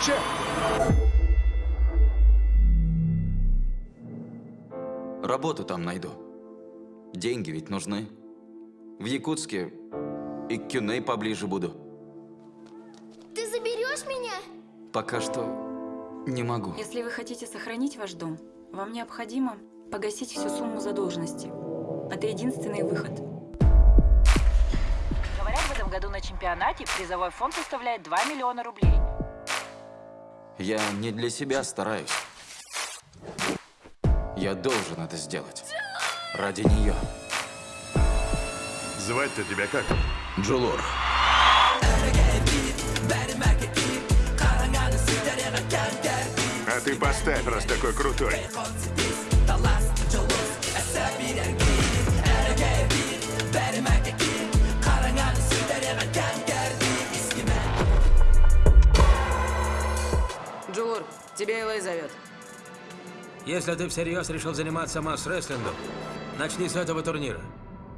Швидше! Работу там найду. Деньги ведь нужны. В Якутске и к Кюней поближе буду. Ты заберешь меня? Пока что не могу. Если вы хотите сохранить ваш дом, вам необходимо погасить всю сумму задолженности. Это единственный выход. Говорят, в этом году на чемпионате призовой фонд составляет 2 миллиона рублей. Я не для себя стараюсь. Я должен это сделать. Ради нее. Звать-то тебя как? Джулур. А ты поставь, раз такой крутой. Элэй зовет. Если ты всерьез решил заниматься масс-рестлингом, начни с этого турнира.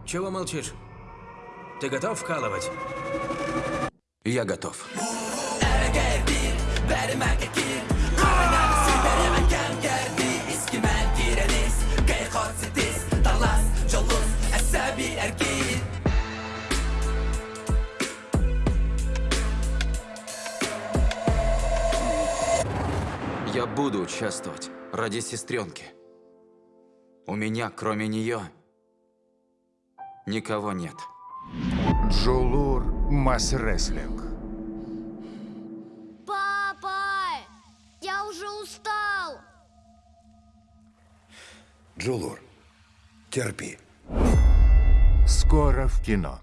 Чего молчишь? Ты готов вкалывать? Я готов. Я буду участвовать ради сестренки. У меня, кроме нее, никого нет. Джулур Масс-рестлинг. Папа! Я уже устал. Джулур, терпи. Скоро в кино.